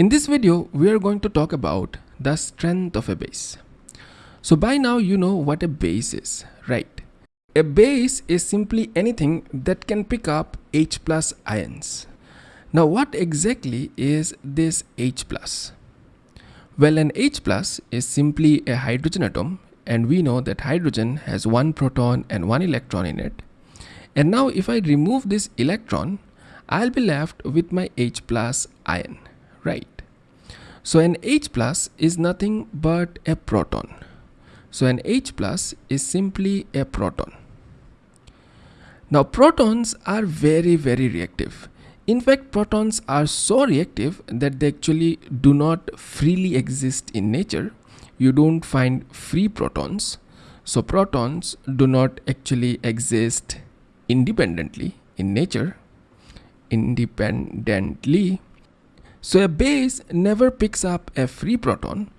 In this video, we are going to talk about the strength of a base. So by now you know what a base is, right? A base is simply anything that can pick up H plus ions. Now what exactly is this H plus? Well an H plus is simply a hydrogen atom and we know that hydrogen has one proton and one electron in it. And now if I remove this electron, I'll be left with my H plus ion, right? So an H plus is nothing but a proton. So an H plus is simply a proton. Now protons are very very reactive. In fact protons are so reactive that they actually do not freely exist in nature. You don't find free protons. So protons do not actually exist independently in nature. Independently. So a base never picks up a free proton.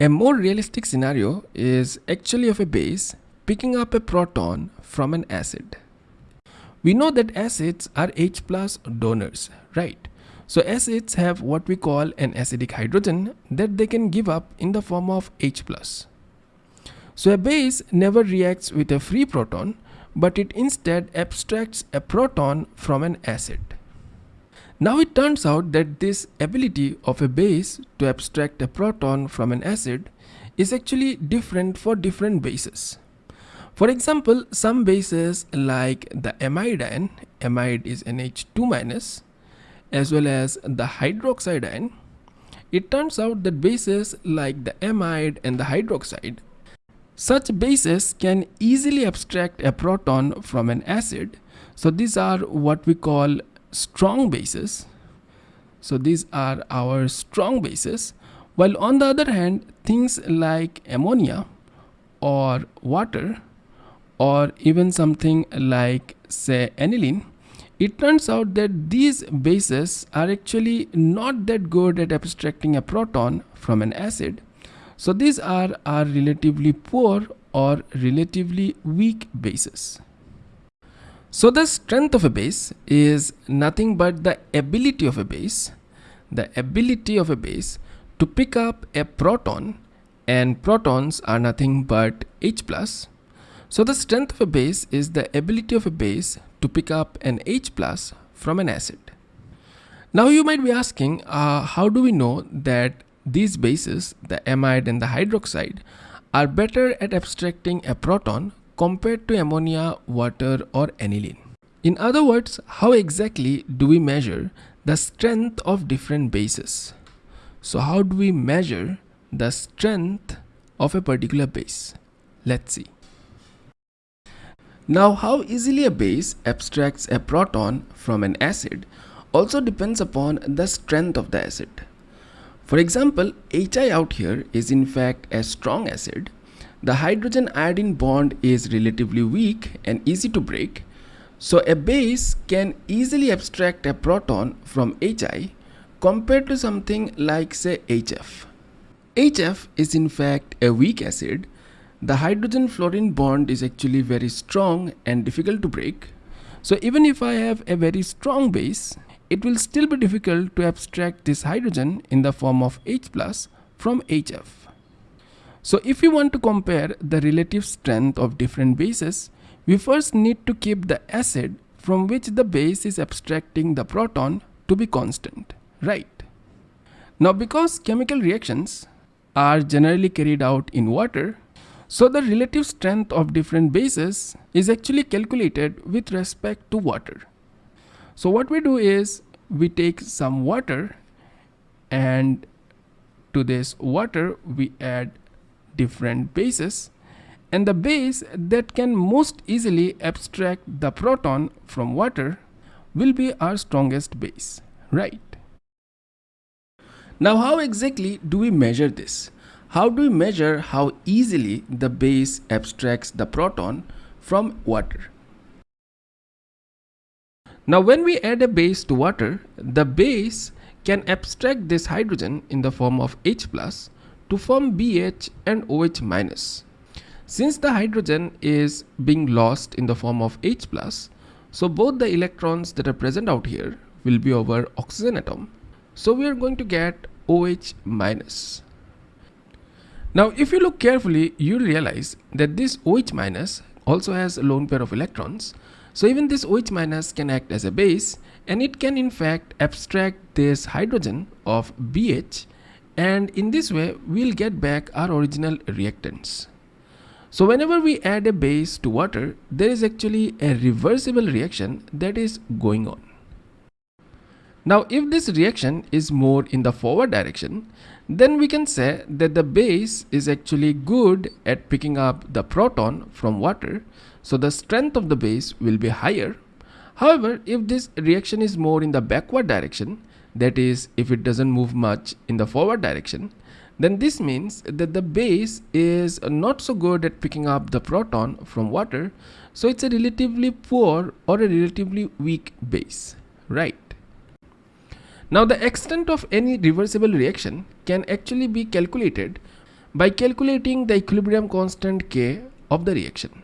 A more realistic scenario is actually of a base picking up a proton from an acid. We know that acids are H plus donors, right? So acids have what we call an acidic hydrogen that they can give up in the form of H plus. So a base never reacts with a free proton, but it instead abstracts a proton from an acid. Now it turns out that this ability of a base to abstract a proton from an acid is actually different for different bases. For example, some bases like the amide ion, amide is NH2 minus, as well as the hydroxide ion, it turns out that bases like the amide and the hydroxide, such bases can easily abstract a proton from an acid. So these are what we call strong bases. So these are our strong bases. While on the other hand, things like ammonia or water or even something like say aniline it turns out that these bases are actually not that good at abstracting a proton from an acid so these are are relatively poor or relatively weak bases so the strength of a base is nothing but the ability of a base the ability of a base to pick up a proton and protons are nothing but H plus so the strength of a base is the ability of a base to pick up an H plus from an acid. Now you might be asking, uh, how do we know that these bases, the amide and the hydroxide, are better at abstracting a proton compared to ammonia, water or aniline? In other words, how exactly do we measure the strength of different bases? So how do we measure the strength of a particular base? Let's see. Now how easily a base abstracts a proton from an acid also depends upon the strength of the acid. For example, HI out here is in fact a strong acid. The hydrogen iodine bond is relatively weak and easy to break. So a base can easily abstract a proton from HI compared to something like say HF. HF is in fact a weak acid the hydrogen fluorine bond is actually very strong and difficult to break. So even if I have a very strong base, it will still be difficult to abstract this hydrogen in the form of H plus from HF. So if we want to compare the relative strength of different bases, we first need to keep the acid from which the base is abstracting the proton to be constant, right? Now because chemical reactions are generally carried out in water, so the relative strength of different bases is actually calculated with respect to water. So what we do is we take some water and to this water we add different bases and the base that can most easily abstract the proton from water will be our strongest base, right? Now how exactly do we measure this? How do we measure how easily the base abstracts the proton from water? Now when we add a base to water, the base can abstract this hydrogen in the form of H plus to form BH and OH minus. Since the hydrogen is being lost in the form of H plus, so both the electrons that are present out here will be over oxygen atom. So we are going to get OH minus. Now if you look carefully, you'll realize that this OH minus also has a lone pair of electrons. So even this OH minus can act as a base and it can in fact abstract this hydrogen of BH and in this way we'll get back our original reactants. So whenever we add a base to water, there is actually a reversible reaction that is going on. Now if this reaction is more in the forward direction, then we can say that the base is actually good at picking up the proton from water, so the strength of the base will be higher. However, if this reaction is more in the backward direction, that is if it doesn't move much in the forward direction, then this means that the base is not so good at picking up the proton from water, so it's a relatively poor or a relatively weak base, right? Now the extent of any reversible reaction can actually be calculated by calculating the equilibrium constant K of the reaction.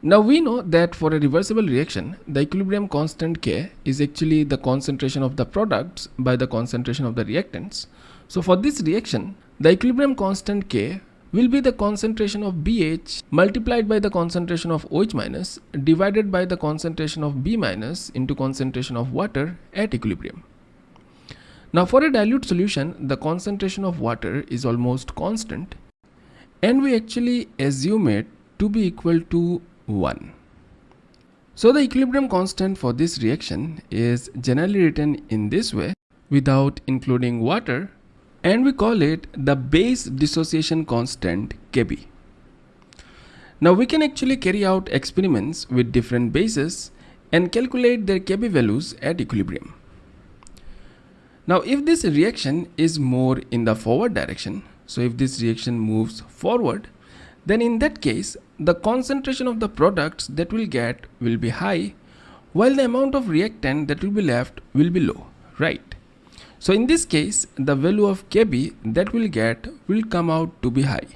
Now we know that for a reversible reaction, the equilibrium constant K is actually the concentration of the products by the concentration of the reactants. So for this reaction, the equilibrium constant K will be the concentration of BH multiplied by the concentration of OH minus divided by the concentration of B minus into concentration of water at equilibrium. Now for a dilute solution, the concentration of water is almost constant and we actually assume it to be equal to 1. So the equilibrium constant for this reaction is generally written in this way without including water and we call it the base dissociation constant Kb. Now we can actually carry out experiments with different bases and calculate their Kb values at equilibrium. Now if this reaction is more in the forward direction, so if this reaction moves forward, then in that case the concentration of the products that we'll get will be high while the amount of reactant that will be left will be low, right? So in this case the value of Kb that we'll get will come out to be high.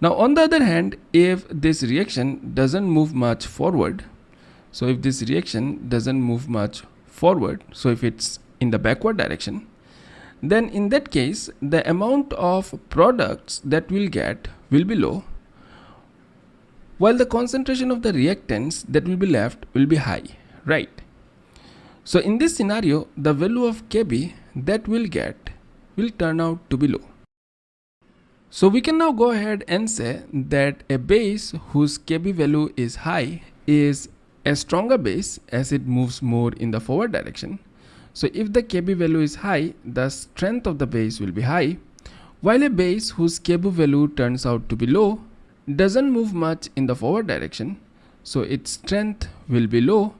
Now on the other hand if this reaction doesn't move much forward, so if this reaction doesn't move much forward, so if it's in the backward direction then in that case the amount of products that we'll get will be low while the concentration of the reactants that will be left will be high right? So in this scenario the value of kb that we'll get will turn out to be low. So we can now go ahead and say that a base whose kb value is high is a stronger base as it moves more in the forward direction. So if the Kb value is high, the strength of the base will be high, while a base whose Kb value turns out to be low doesn't move much in the forward direction, so its strength will be low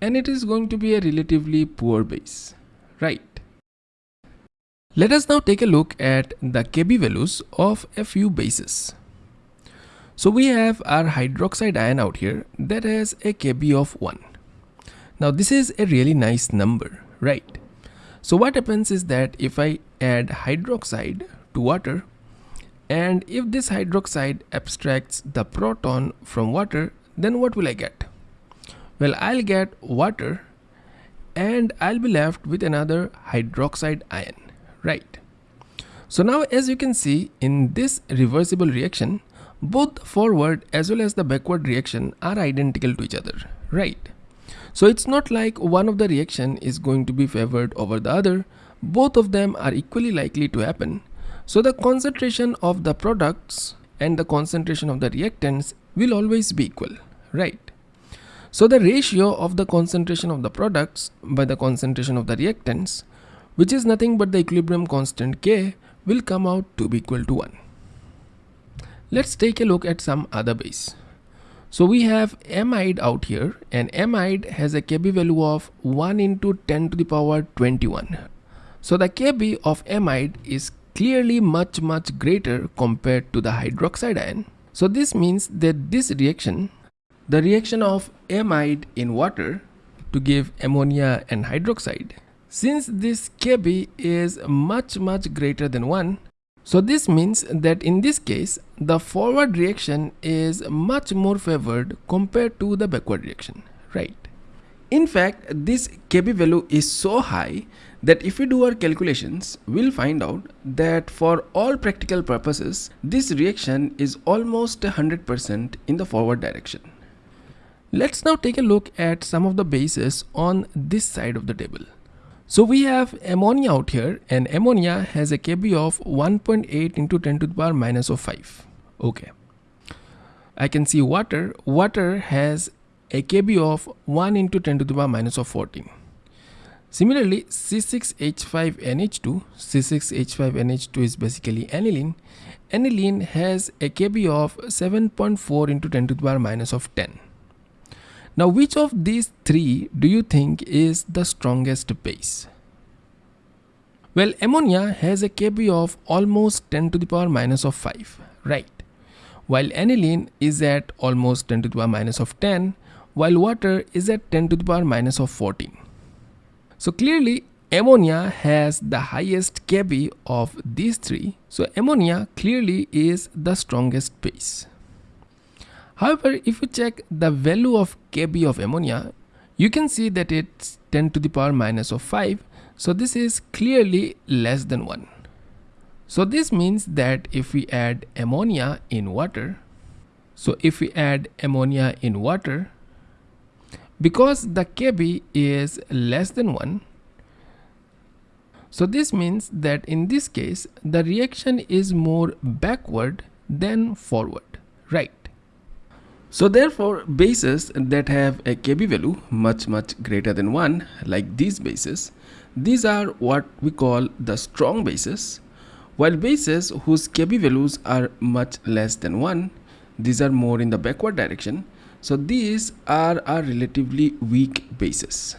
and it is going to be a relatively poor base, right? Let us now take a look at the Kb values of a few bases. So we have our hydroxide ion out here that has a Kb of 1. Now this is a really nice number right so what happens is that if I add hydroxide to water and if this hydroxide abstracts the proton from water then what will I get? Well I'll get water and I'll be left with another hydroxide ion right? So now as you can see in this reversible reaction both forward as well as the backward reaction are identical to each other right? So it's not like one of the reaction is going to be favored over the other, both of them are equally likely to happen. So the concentration of the products and the concentration of the reactants will always be equal, right? So the ratio of the concentration of the products by the concentration of the reactants, which is nothing but the equilibrium constant K, will come out to be equal to 1. Let's take a look at some other base. So we have amide out here and amide has a Kb value of 1 into 10 to the power 21. So the Kb of amide is clearly much much greater compared to the hydroxide ion. So this means that this reaction, the reaction of amide in water to give ammonia and hydroxide, since this Kb is much much greater than 1, so this means that in this case, the forward reaction is much more favored compared to the backward reaction, right? In fact, this Kb value is so high that if we do our calculations, we'll find out that for all practical purposes, this reaction is almost 100% in the forward direction. Let's now take a look at some of the bases on this side of the table. So we have ammonia out here and ammonia has a Kb of 1.8 into 10 to the power minus of 5. Okay. I can see water. Water has a Kb of 1 into 10 to the power minus of 14. Similarly, C6H5NH2, C6H5NH2 is basically aniline. Aniline has a Kb of 7.4 into 10 to the power minus of 10. Now, which of these three do you think is the strongest base? Well, ammonia has a Kb of almost 10 to the power minus of 5, right? While aniline is at almost 10 to the power minus of 10, while water is at 10 to the power minus of 14. So clearly ammonia has the highest Kb of these three. So ammonia clearly is the strongest base. However, if you check the value of Kb of ammonia, you can see that it's 10 to the power minus of 5. So this is clearly less than 1. So this means that if we add ammonia in water, so if we add ammonia in water, because the kb is less than 1 so this means that in this case the reaction is more backward than forward right? So therefore bases that have a kb value much much greater than 1 like these bases these are what we call the strong bases while bases whose kb values are much less than 1 these are more in the backward direction so these are our relatively weak bases